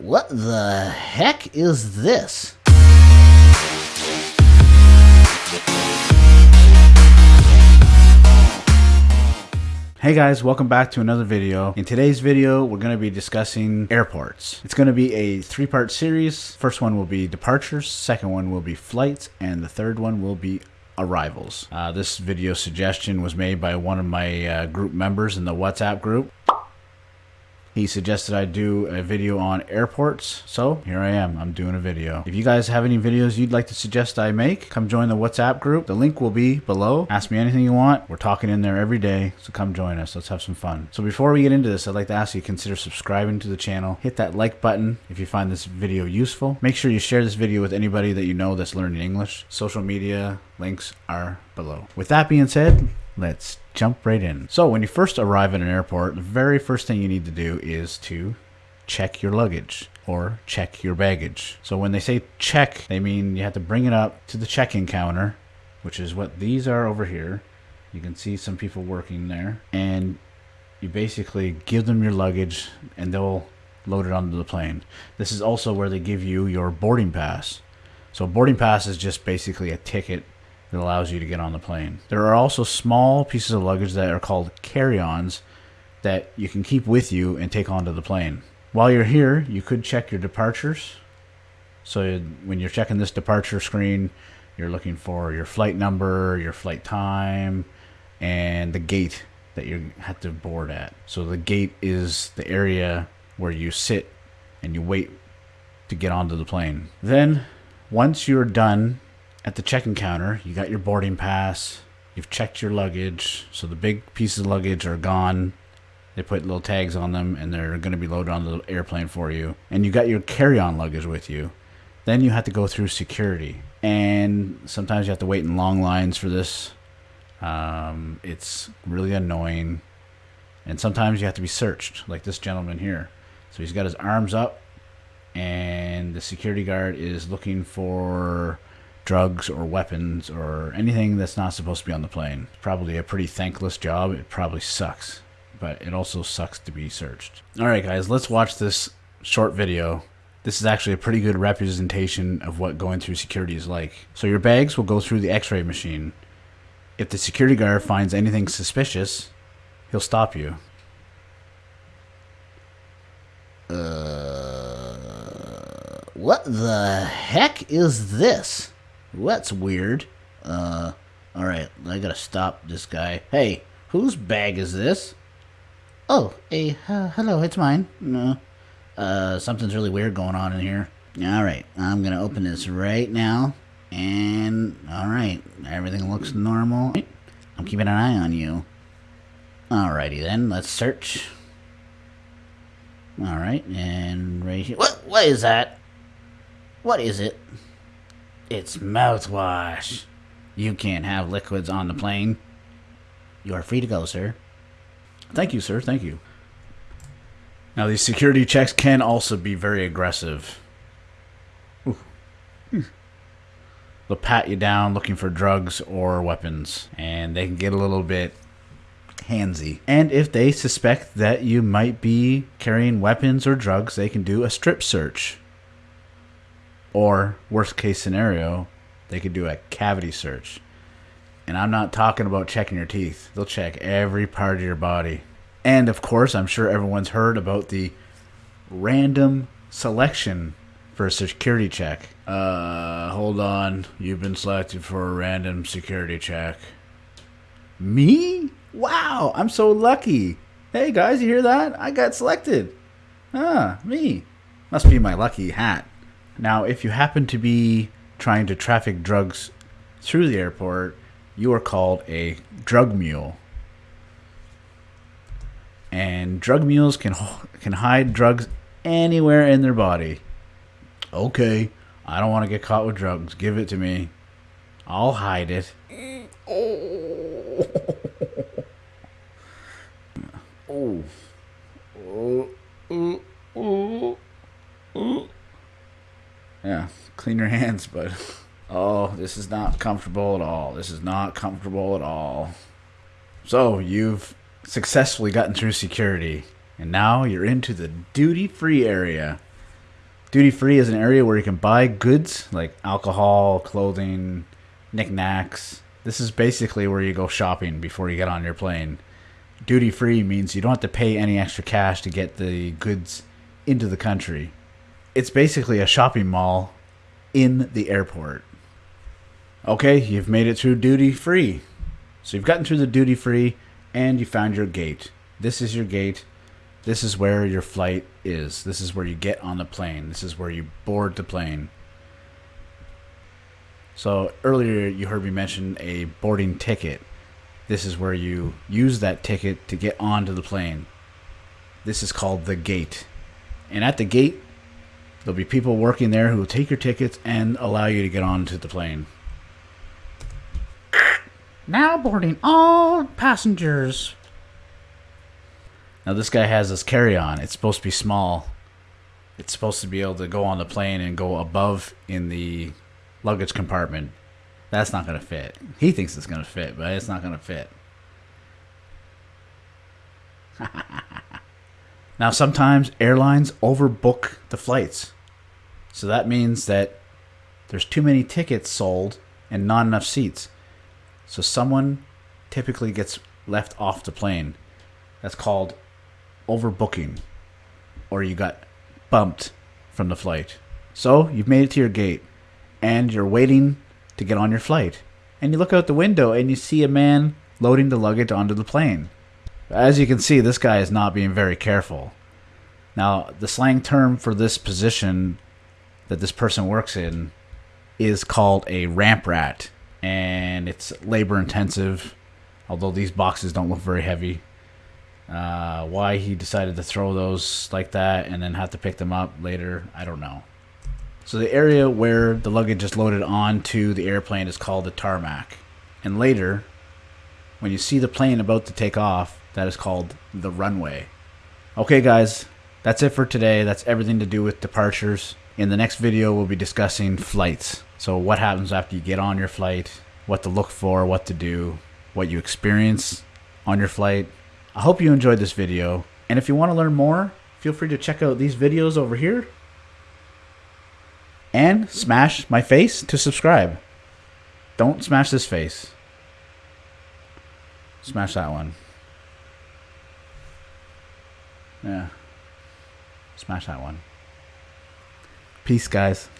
What the heck is this? Hey guys, welcome back to another video. In today's video, we're going to be discussing airports. It's going to be a three-part series. First one will be departures, second one will be flights, and the third one will be arrivals. Uh, this video suggestion was made by one of my uh, group members in the WhatsApp group. He suggested I do a video on airports, so here I am. I'm doing a video. If you guys have any videos you'd like to suggest I make, come join the WhatsApp group. The link will be below. Ask me anything you want. We're talking in there every day, so come join us. Let's have some fun. So before we get into this, I'd like to ask you to consider subscribing to the channel. Hit that like button if you find this video useful. Make sure you share this video with anybody that you know that's learning English. Social media links are below. With that being said, let's jump right in. So when you first arrive at an airport, the very first thing you need to do is to check your luggage or check your baggage. So when they say check, they mean you have to bring it up to the check-in counter, which is what these are over here. You can see some people working there and you basically give them your luggage and they'll load it onto the plane. This is also where they give you your boarding pass. So boarding pass is just basically a ticket that allows you to get on the plane. There are also small pieces of luggage that are called carry-ons that you can keep with you and take onto the plane. While you're here, you could check your departures. So when you're checking this departure screen, you're looking for your flight number, your flight time, and the gate that you have to board at. So the gate is the area where you sit and you wait to get onto the plane. Then once you're done at the check-in counter, you got your boarding pass, you've checked your luggage, so the big pieces of luggage are gone. They put little tags on them and they're going to be loaded on the airplane for you. And you got your carry-on luggage with you. Then you have to go through security. And sometimes you have to wait in long lines for this. Um, it's really annoying. And sometimes you have to be searched, like this gentleman here. So he's got his arms up, and the security guard is looking for drugs or weapons or anything that's not supposed to be on the plane. Probably a pretty thankless job. It probably sucks, but it also sucks to be searched. All right, guys, let's watch this short video. This is actually a pretty good representation of what going through security is like. So your bags will go through the x-ray machine. If the security guard finds anything suspicious, he'll stop you. Uh, what the heck is this? That's weird. Uh, alright, I gotta stop this guy. Hey, whose bag is this? Oh, hey, uh, hello, it's mine. No. Uh, something's really weird going on in here. Alright, I'm gonna open this right now. And, alright, everything looks normal. I'm keeping an eye on you. Alrighty then, let's search. Alright, and right here. What, what is that? What is it? It's mouthwash. You can't have liquids on the plane. You are free to go, sir. Thank you, sir. Thank you. Now, these security checks can also be very aggressive. Hmm. They'll pat you down looking for drugs or weapons, and they can get a little bit handsy. And if they suspect that you might be carrying weapons or drugs, they can do a strip search. Or, worst case scenario, they could do a cavity search. And I'm not talking about checking your teeth. They'll check every part of your body. And of course, I'm sure everyone's heard about the random selection for a security check. Uh, hold on. You've been selected for a random security check. Me? Wow, I'm so lucky. Hey guys, you hear that? I got selected. Ah, me. Must be my lucky hat. Now, if you happen to be trying to traffic drugs through the airport, you are called a drug mule. And drug mules can can hide drugs anywhere in their body. Okay, I don't want to get caught with drugs. Give it to me. I'll hide it. Oh. Oh. Oh. Oh. Yeah, clean your hands, but Oh, this is not comfortable at all. This is not comfortable at all. So, you've successfully gotten through security, and now you're into the duty free area. Duty free is an area where you can buy goods like alcohol, clothing, knickknacks. This is basically where you go shopping before you get on your plane. Duty free means you don't have to pay any extra cash to get the goods into the country. It's basically a shopping mall in the airport. Okay, you've made it through duty free. So you've gotten through the duty free and you found your gate. This is your gate. This is where your flight is. This is where you get on the plane. This is where you board the plane. So earlier you heard me mention a boarding ticket. This is where you use that ticket to get onto the plane. This is called the gate. And at the gate, there'll be people working there who will take your tickets and allow you to get onto the plane. Now boarding all passengers. Now this guy has this carry-on. It's supposed to be small. It's supposed to be able to go on the plane and go above in the luggage compartment. That's not going to fit. He thinks it's going to fit, but it's not going to fit. now sometimes airlines overbook the flights. So that means that there's too many tickets sold and not enough seats. So someone typically gets left off the plane. That's called overbooking. Or you got bumped from the flight. So you've made it to your gate and you're waiting to get on your flight. And you look out the window and you see a man loading the luggage onto the plane. As you can see, this guy is not being very careful. Now, the slang term for this position that this person works in is called a ramp rat, and it's labor intensive. Although these boxes don't look very heavy. Uh, why he decided to throw those like that and then have to pick them up later, I don't know. So the area where the luggage is loaded onto the airplane is called the tarmac. And later, when you see the plane about to take off, that is called the runway. Okay, guys, that's it for today. That's everything to do with departures. In the next video, we'll be discussing flights. So what happens after you get on your flight, what to look for, what to do, what you experience on your flight. I hope you enjoyed this video. And if you want to learn more, feel free to check out these videos over here. And smash my face to subscribe. Don't smash this face. Smash that one. Yeah. Smash that one. Peace, guys.